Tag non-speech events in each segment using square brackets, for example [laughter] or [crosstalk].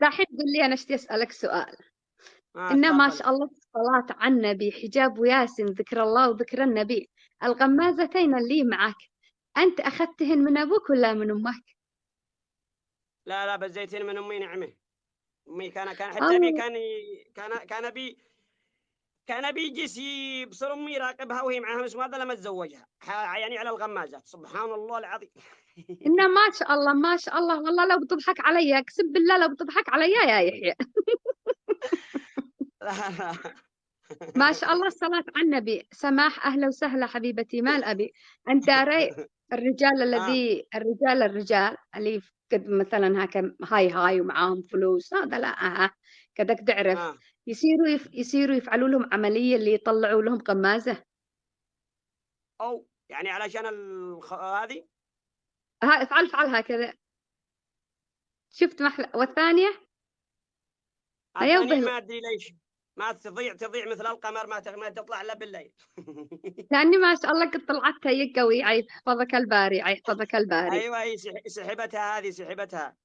دحين قل لي أنا اشتي أسألك سؤال؟ آه إن ما شاء الله الصلاة على النبي حجاب وياسين ذكر الله وذكر النبي. الغمازتين اللي معك أنت أخذتهن من أبوك ولا من أمك؟ لا لا بزيتين من أمي نعمة. أمي كان كان حتى أبي الله. كان كان كان أبي كان أبي يجلس يبصر امي يراقبها وهي معها بس هذا لما تزوجها. يعني على الغمازات. سبحان الله العظيم. [laughs] إن ما شاء الله ما شاء الله. والله لو بتضحك علي أقسم بالله لو بتضحك علي يا يحيى. [laughs] ما شاء الله الصلاة على النبي. سماح أهلا وسهلا حبيبتي. مال أبي. أنت داري [laughs] الرجال آه. الذي الرجال الرجال اللي قد مثلا هكا هاي هاي ومعاهم فلوس هذا لا آه. كدك تعرف. آه. يصيروا يف... يصيروا يفعلوا لهم عملية اللي يطلعوا لهم قمازة. أو يعني علشان الخ... هذه؟ ها افعل افعل هكذا شفت محل الثانية به ما أدري ليش. ما تضيع تضيع مثل القمر ما ما تطلع إلا بالليل. [laughs] لأني ما شاء الله قد طلعت هي قوي. يحفظك الباري عي يحفظك الباري. أيوه هي سح- سحبتها هذه سحبتها.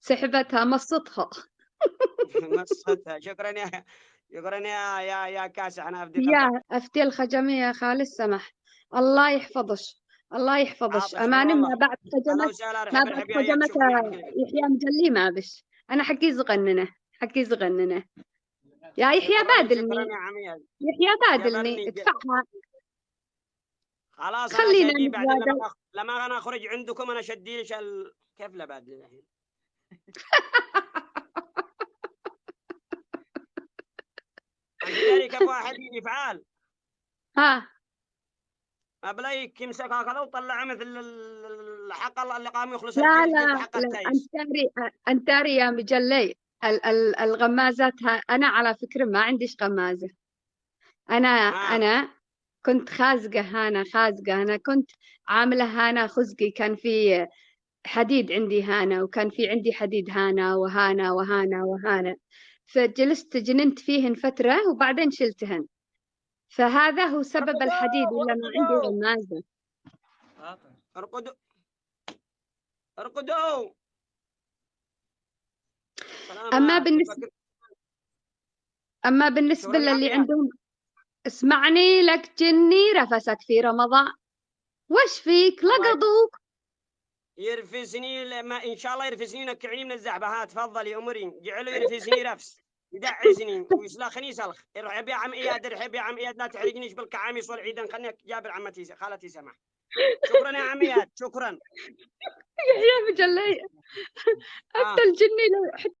سحبتها مصتها [laughs] مصتها شكرا يا شكرا يا يا يا كاسح. أنا افدي قلبك يا أفتي الخجمية يا خالي السمح الله يحفظش الله يحفظش أماني ما بعد خجمت ما بعد خجمت يحيى مجلي ما بش. أنا حقي زغننة. حقي زغننة. يا يحيى بادلني يحيى بادلني ادفعها. خلاص خلينا شدي بعدين لما. لما أنا أخرج عندكم أنا شدي ال... كيف لا بعد الحين؟ [laughs] كيف واحد يجي فعال. ها. بلايك يمسك هكذا وطلع مثل ال- الحق اللي قام يخلص لا لا لا التايس أنتاري أنتاري يا مجلي. الغمازات ها أنا على فكرة ما عنديش غمازة. أنا آه. أنا كنت خازقة هانا خازقة أنا كنت عاملة هانا خزقي. كان في حديد عندي هانا وكان في عندي حديد هانا وهانا وهانا وهانا فجلست جننت فيهن فترة وبعدين شلتهن. فهذا هو سبب الحديد ولا ما عندي غمازة. أرقدوا. أرقدوا. أما بالنسبة أما بالنسبة للي عندهم اسمعني لك جني رفسك في رمضان. وش فيك؟ لقطوك يرفسني لما إن شاء الله يرفسني نكعني من الزعبه ها تفضلي امرين جعله يرفسني [laughs] رفس. يدعسني ويسلخني سلخ ارحب يا عم إياد ارحب يا عم إياد. لا تحرقنيش بالكعاميس والعيدان خلني جابر عمتي خالتي سمح شكرا يا عم إياد. شكرا. يا مجلي آه. أنت الجني لو